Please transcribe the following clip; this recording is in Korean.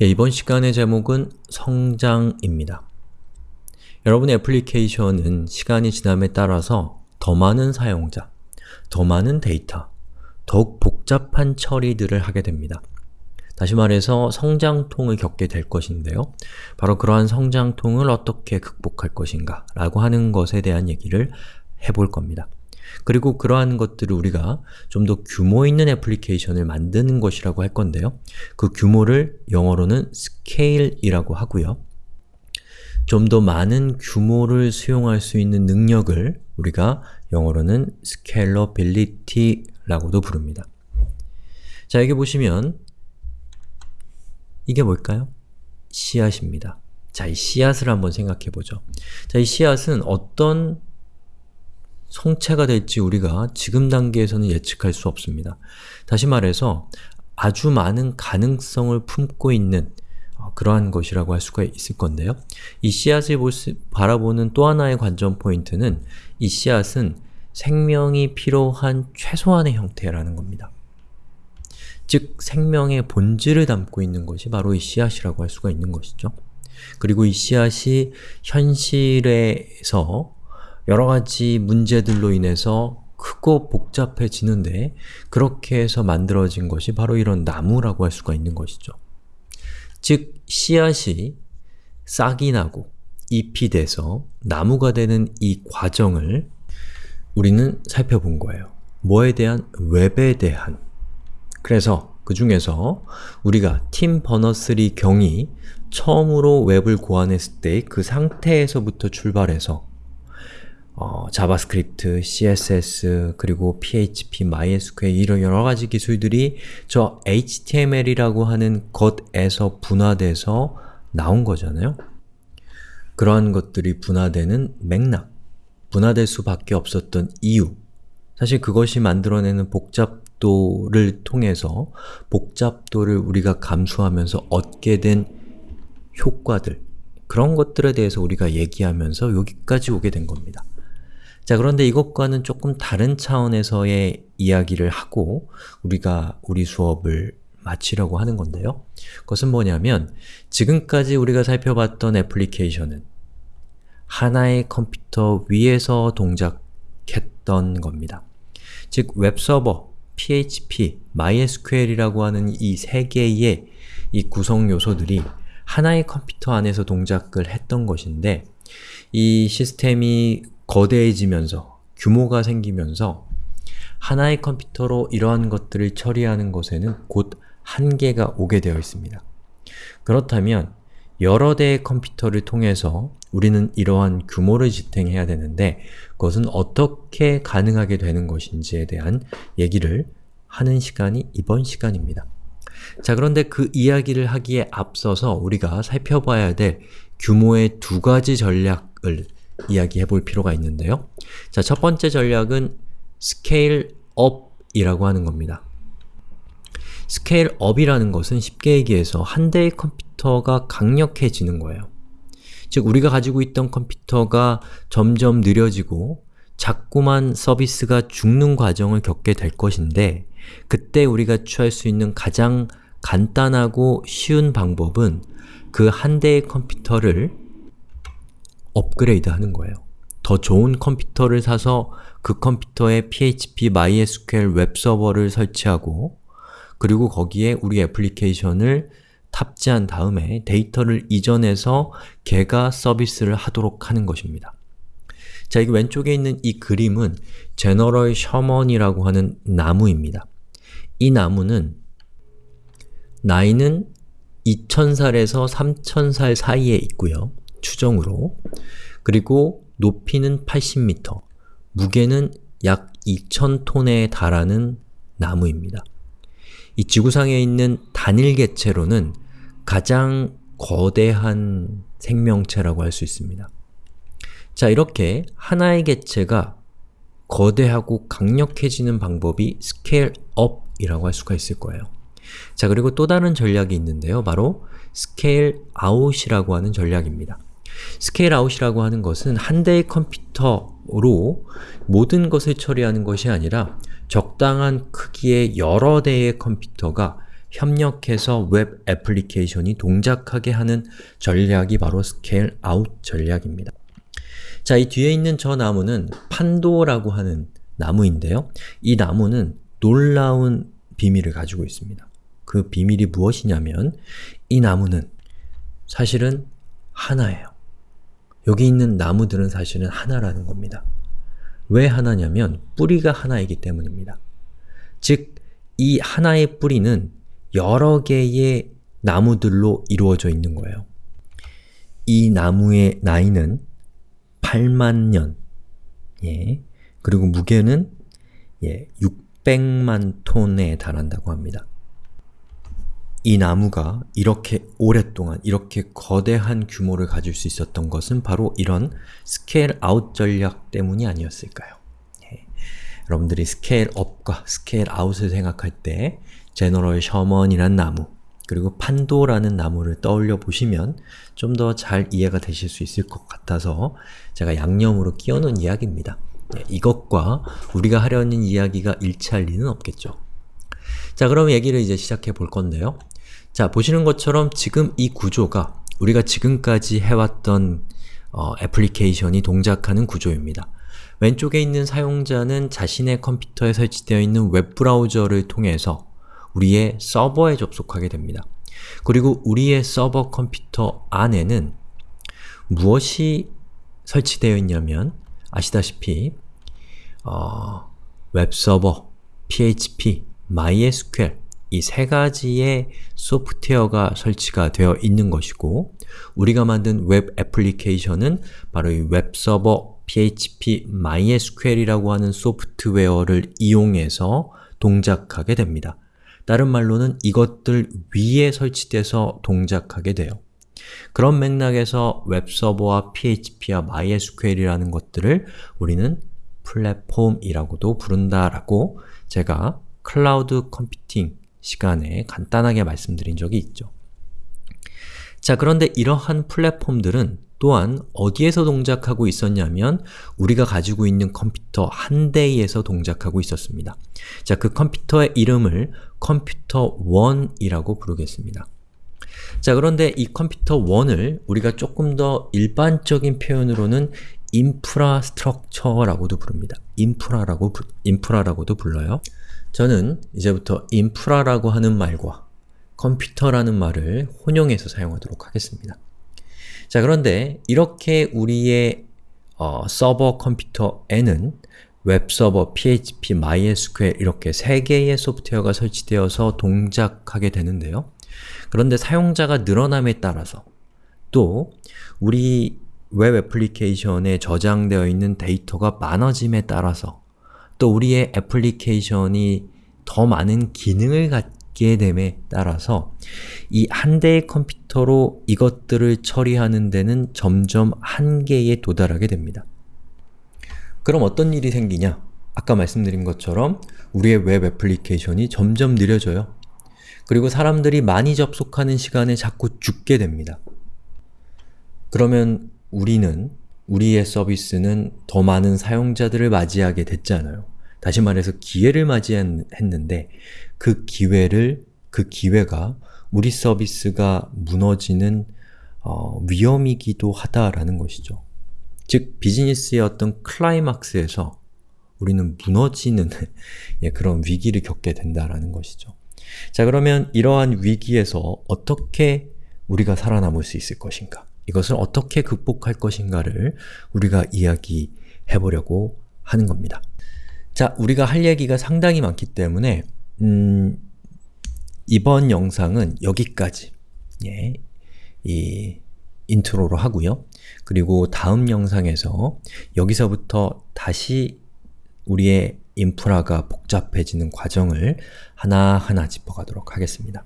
예, 이번 시간의 제목은 성장입니다. 여러분의 애플리케이션은 시간이 지남에 따라서 더 많은 사용자, 더 많은 데이터, 더욱 복잡한 처리들을 하게 됩니다. 다시 말해서 성장통을 겪게 될 것인데요. 바로 그러한 성장통을 어떻게 극복할 것인가 라고 하는 것에 대한 얘기를 해볼 겁니다. 그리고 그러한 것들을 우리가 좀 더 규모 있는 애플리케이션을 만드는 것이라고 할 건데요. 그 규모를 영어로는 scale이라고 하고요. 좀 더 많은 규모를 수용할 수 있는 능력을 우리가 영어로는 scalability라고도 부릅니다. 자, 여기 보시면 이게 뭘까요? 씨앗입니다. 자, 이 씨앗을 한번 생각해 보죠. 자, 이 씨앗은 어떤 성체가 될지 우리가 지금 단계에서는 예측할 수 없습니다. 다시 말해서 아주 많은 가능성을 품고 있는 어, 그러한 것이라고 할 수가 있을 건데요. 이 씨앗을 바라보는 또 하나의 관전 포인트는 이 씨앗은 생명이 필요한 최소한의 형태라는 겁니다. 즉, 생명의 본질을 담고 있는 것이 바로 이 씨앗이라고 할 수가 있는 것이죠. 그리고 이 씨앗이 현실에서 여러가지 문제들로 인해서 크고 복잡해지는데 그렇게 해서 만들어진 것이 바로 이런 나무라고 할 수가 있는 것이죠. 즉, 씨앗이 싹이 나고 잎이 돼서 나무가 되는 이 과정을 우리는 살펴본 거예요. 뭐에 대한? 웹에 대한 그래서 그 중에서 우리가 팀 버너3 경이 처음으로 웹을 고안했을 때 그 상태에서부터 출발해서 어, JavaScript, CSS, 그리고 PHP, MySQL 이런 여러가지 기술들이 저 HTML이라고 하는 것에서 분화돼서 나온 거잖아요? 그러한 것들이 분화되는 맥락, 분화될 수밖에 없었던 이유 사실 그것이 만들어내는 복잡도를 통해서 복잡도를 우리가 감수하면서 얻게 된 효과들 그런 것들에 대해서 우리가 얘기하면서 여기까지 오게 된 겁니다. 자 그런데 이것과는 조금 다른 차원에서의 이야기를 하고 우리가 우리 수업을 마치려고 하는 건데요. 그것은 뭐냐면 지금까지 우리가 살펴봤던 애플리케이션은 하나의 컴퓨터 위에서 동작했던 겁니다. 즉 웹서버, PHP, MySQL이라고 하는 이 세 개의 이 구성 요소들이 하나의 컴퓨터 안에서 동작을 했던 것인데 이 시스템이 거대해지면서 규모가 생기면서 하나의 컴퓨터로 이러한 것들을 처리하는 것에는 곧 한계가 오게 되어 있습니다. 그렇다면 여러 대의 컴퓨터를 통해서 우리는 이러한 규모를 지탱해야 되는데 그것은 어떻게 가능하게 되는 것인지에 대한 얘기를 하는 시간이 이번 시간입니다. 자 그런데 그 이야기를 하기에 앞서서 우리가 살펴봐야 될 규모의 두 가지 전략을 이야기해 볼 필요가 있는데요. 자, 첫 번째 전략은 scale up이라고 하는 겁니다. scale up이라는 것은 쉽게 얘기해서 한 대의 컴퓨터가 강력해지는 거예요. 즉, 우리가 가지고 있던 컴퓨터가 점점 느려지고 자꾸만 서비스가 죽는 과정을 겪게 될 것인데 그때 우리가 취할 수 있는 가장 간단하고 쉬운 방법은 그 한 대의 컴퓨터를 업그레이드 하는 거예요. 더 좋은 컴퓨터를 사서 그 컴퓨터에 PHP, MySQL 웹서버를 설치하고 그리고 거기에 우리 애플리케이션을 탑재한 다음에 데이터를 이전해서 걔가 서비스를 하도록 하는 것입니다. 자, 여기 왼쪽에 있는 이 그림은 제너럴 셔먼이라고 하는 나무입니다. 이 나무는 나이는 2000살에서 3000살 사이에 있고요. 추정으로 그리고 높이는 80m, 무게는 약 2000톤에 달하는 나무입니다. 이 지구상에 있는 단일 개체로는 가장 거대한 생명체라고 할 수 있습니다. 자, 이렇게 하나의 개체가 거대하고 강력해지는 방법이 scale up이라고 할 수가 있을 거예요. 자, 그리고 또 다른 전략이 있는데요. 바로 scale out이라고 하는 전략입니다. scale out이라고 하는 것은 한 대의 컴퓨터로 모든 것을 처리하는 것이 아니라 적당한 크기의 여러 대의 컴퓨터가 협력해서 웹 애플리케이션이 동작하게 하는 전략이 바로 scale out 전략입니다. 자, 이 뒤에 있는 저 나무는 판도라고 하는 나무인데요. 이 나무는 놀라운 비밀을 가지고 있습니다. 그 비밀이 무엇이냐면 이 나무는 사실은 하나예요. 여기 있는 나무들은 사실은 하나라는 겁니다. 왜 하나냐면 뿌리가 하나이기 때문입니다. 즉, 이 하나의 뿌리는 여러 개의 나무들로 이루어져 있는 거예요. 이 나무의 나이는 8만 년, 예. 그리고 무게는 예, 600만 톤에 달한다고 합니다. 이 나무가 이렇게 오랫동안 이렇게 거대한 규모를 가질 수 있었던 것은 바로 이런 scale out 전략 때문이 아니었을까요? 예. 여러분들이 scale up과 scale out을 생각할 때 제너럴 셔먼이란 나무 그리고 판도라는 나무를 떠올려 보시면 좀 더 잘 이해가 되실 수 있을 것 같아서 제가 양념으로 끼워놓은 이야기입니다. 예, 이것과 우리가 하려는 이야기가 일치할 리는 없겠죠. 자, 그럼 얘기를 이제 시작해 볼 건데요. 자, 보시는 것처럼 지금 이 구조가 우리가 지금까지 해왔던 어, 애플리케이션이 동작하는 구조입니다. 왼쪽에 있는 사용자는 자신의 컴퓨터에 설치되어 있는 웹브라우저를 통해서 우리의 서버에 접속하게 됩니다. 그리고 우리의 서버 컴퓨터 안에는 무엇이 설치되어 있냐면 아시다시피 어, 웹서버, PHP, MySQL 이 세 가지의 소프트웨어가 설치가 되어 있는 것이고 우리가 만든 웹 애플리케이션은 바로 이 웹서버, PHP, MySQL이라고 하는 소프트웨어를 이용해서 동작하게 됩니다. 다른 말로는 이것들 위에 설치돼서 동작하게 돼요. 그런 맥락에서 웹서버와 PHP와 MySQL이라는 것들을 우리는 플랫폼이라고도 부른다라고 제가 클라우드 컴퓨팅 시간에 간단하게 말씀드린 적이 있죠. 자, 그런데 이러한 플랫폼들은 또한 어디에서 동작하고 있었냐면 우리가 가지고 있는 컴퓨터 한 대에서 동작하고 있었습니다. 자, 그 컴퓨터의 이름을 컴퓨터 1이라고 부르겠습니다. 자, 그런데 이 컴퓨터 1을 우리가 조금 더 일반적인 표현으로는 인프라스트럭처라고도 부릅니다. 인프라라고, 인프라라고도 불러요. 저는 이제부터 인프라라고 하는 말과 컴퓨터라는 말을 혼용해서 사용하도록 하겠습니다. 자 그런데 이렇게 우리의 어, 서버 컴퓨터에는 웹서버, PHP, MySQL 이렇게 세 개의 소프트웨어가 설치되어서 동작하게 되는데요. 그런데 사용자가 늘어남에 따라서 또 우리 웹 애플리케이션에 저장되어 있는 데이터가 많아짐에 따라서 또 우리의 애플리케이션이 더 많은 기능을 갖게 됨에 따라서 이 한 대의 컴퓨터로 이것들을 처리하는 데는 점점 한계에 도달하게 됩니다. 그럼 어떤 일이 생기냐? 아까 말씀드린 것처럼 우리의 웹 애플리케이션이 점점 느려져요. 그리고 사람들이 많이 접속하는 시간에 자꾸 죽게 됩니다. 그러면 우리는 우리의 서비스는 더 많은 사용자들을 맞이하게 됐잖아요. 다시 말해서 기회를 맞이했는데 그 기회를, 그 기회가 우리 서비스가 무너지는 어, 위험이기도 하다라는 것이죠. 즉, 비즈니스의 어떤 클라이막스에서 우리는 무너지는 예, 그런 위기를 겪게 된다라는 것이죠. 자, 그러면 이러한 위기에서 어떻게 우리가 살아남을 수 있을 것인가? 이것을 어떻게 극복할 것인가를 우리가 이야기해 보려고 하는 겁니다. 자, 우리가 할 얘기가 상당히 많기 때문에 음, 이번 영상은 여기까지 예, 이 인트로로 하고요. 그리고 다음 영상에서 여기서부터 다시 우리의 인프라가 복잡해지는 과정을 하나하나 짚어가도록 하겠습니다.